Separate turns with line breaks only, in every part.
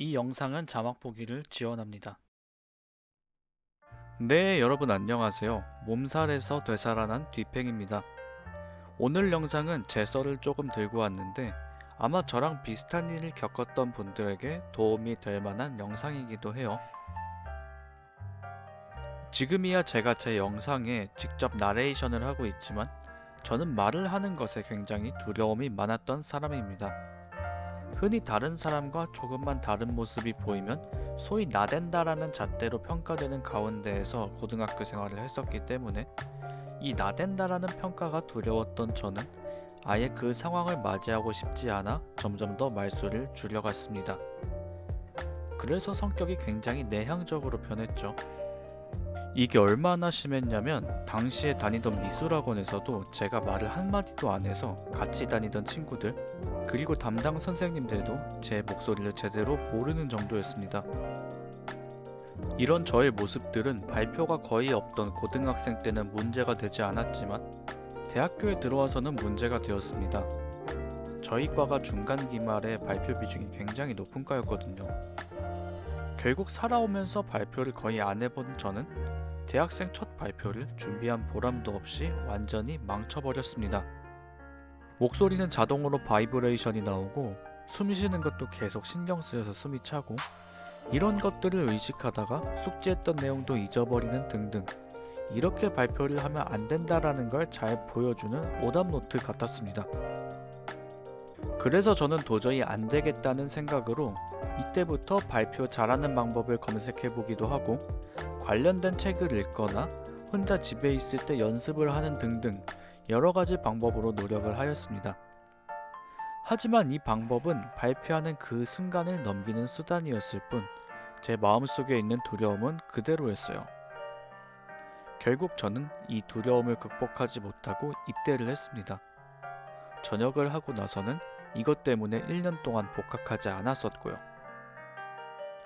이 영상은 자막 보기를 지원합니다. 네, 여러분 안녕하세요. 몸살에서 되살아난 뒤팽입니다. 오늘 영상은 제 썰을 조금 들고 왔는데 아마 저랑 비슷한 일을 겪었던 분들에게 도움이 될 만한 영상이기도 해요. 지금이야 제가 제 영상에 직접 나레이션을 하고 있지만 저는 말을 하는 것에 굉장히 두려움이 많았던 사람입니다. 흔히 다른 사람과 조금만 다른 모습이 보이면 소위 나댄다라는 잣대로 평가되는 가운데에서 고등학교 생활을 했었기 때문에 이 나댄다라는 평가가 두려웠던 저는 아예 그 상황을 맞이하고 싶지 않아 점점 더 말수를 줄여갔습니다. 그래서 성격이 굉장히 내향적으로 변했죠. 이게 얼마나 심했냐면 당시에 다니던 미술학원에서도 제가 말을 한마디도 안 해서 같이 다니던 친구들 그리고 담당 선생님들도 제 목소리를 제대로 모르는 정도였습니다. 이런 저의 모습들은 발표가 거의 없던 고등학생 때는 문제가 되지 않았지만 대학교에 들어와서는 문제가 되었습니다. 저희 과가 중간 기말에 발표 비중이 굉장히 높은 과였거든요. 결국 살아오면서 발표를 거의 안 해본 저는 대학생 첫 발표를 준비한 보람도 없이 완전히 망쳐버렸습니다. 목소리는 자동으로 바이브레이션이 나오고 숨 쉬는 것도 계속 신경 쓰여서 숨이 차고 이런 것들을 의식하다가 숙지했던 내용도 잊어버리는 등등 이렇게 발표를 하면 안 된다라는 걸 잘 보여주는 오답노트 같았습니다. 그래서 저는 도저히 안 되겠다는 생각으로 이때부터 발표 잘하는 방법을 검색해 보기도 하고 관련된 책을 읽거나 혼자 집에 있을 때 연습을 하는 등등 여러 가지 방법으로 노력을 하였습니다. 하지만 이 방법은 발표하는 그 순간을 넘기는 수단이었을 뿐 제 마음속에 있는 두려움은 그대로였어요. 결국 저는 이 두려움을 극복하지 못하고 입대를 했습니다. 전역을 하고 나서는 이것 때문에 1년 동안 복학하지 않았었고요.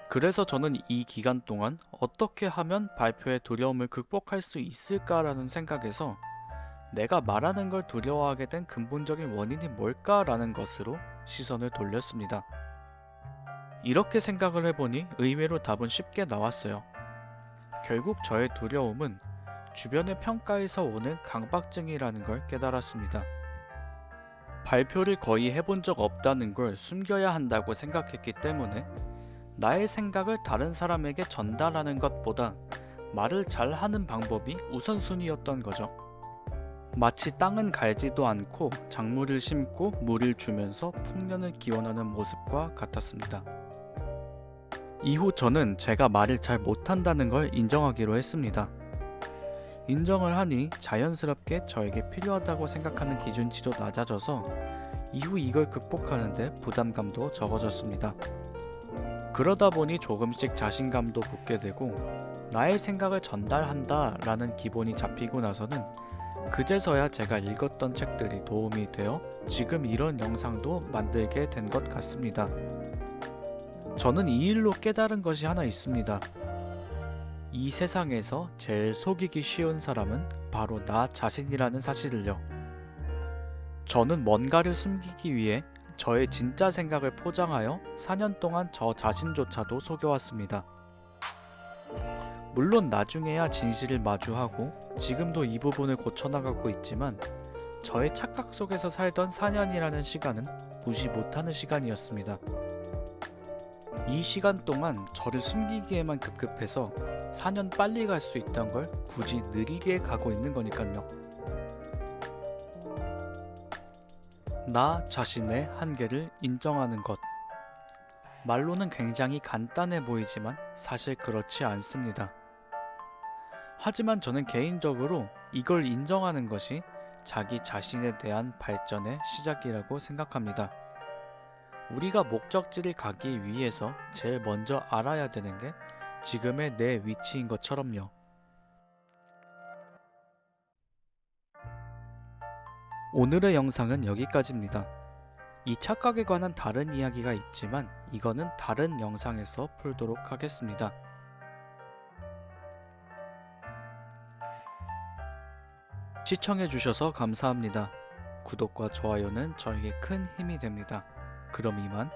그래서 저는 이 기간 동안 어떻게 하면 발표의 두려움을 극복할 수 있을까라는 생각에서 내가 말하는 걸 두려워하게 된 근본적인 원인이 뭘까라는 것으로 시선을 돌렸습니다. 이렇게 생각을 해보니 의외로 답은 쉽게 나왔어요. 결국 저의 두려움은 주변의 평가에서 오는 강박증이라는 걸 깨달았습니다. 발표를 거의 해본 적 없다는 걸 숨겨야 한다고 생각했기 때문에 나의 생각을 다른 사람에게 전달하는 것보다 말을 잘 하는 방법이 우선순위였던 거죠. 마치 땅은 갈지도 않고 작물을 심고 물을 주면서 풍년을 기원하는 모습과 같았습니다. 이후 저는 제가 말을 잘 못한다는 걸 인정하기로 했습니다. 인정을 하니 자연스럽게 저에게 필요하다고 생각하는 기준치도 낮아져서 이후 이걸 극복하는데 부담감도 적어졌습니다. 그러다 보니 조금씩 자신감도 붙게 되고 나의 생각을 전달한다 라는 기본이 잡히고 나서는 그제서야 제가 읽었던 책들이 도움이 되어 지금 이런 영상도 만들게 된 것 같습니다. 저는 이 일로 깨달은 것이 하나 있습니다. 이 세상에서 제일 속이기 쉬운 사람은 바로 나 자신이라는 사실을요. 저는 뭔가를 숨기기 위해 저의 진짜 생각을 포장하여 4년 동안 저 자신조차도 속여왔습니다. 물론 나중에야 진실을 마주하고 지금도 이 부분을 고쳐나가고 있지만 저의 착각 속에서 살던 4년이라는 시간은 무시 못하는 시간이었습니다. 이 시간 동안 저를 숨기기에만 급급해서 4년 빨리 갈 수 있던 걸 굳이 느리게 가고 있는 거니까요. 나 자신의 한계를 인정하는 것. 말로는 굉장히 간단해 보이지만 사실 그렇지 않습니다. 하지만 저는 개인적으로 이걸 인정하는 것이 자기 자신에 대한 발전의 시작이라고 생각합니다. 우리가 목적지를 가기 위해서 제일 먼저 알아야 되는 게 지금의 내 위치인 것처럼요. 오늘의 영상은 여기까지입니다. 이 착각에 관한 다른 이야기가 있지만 이거는 다른 영상에서 풀도록 하겠습니다. 시청해주셔서 감사합니다. 구독과 좋아요는 저에게 큰 힘이 됩니다. 그럼 이만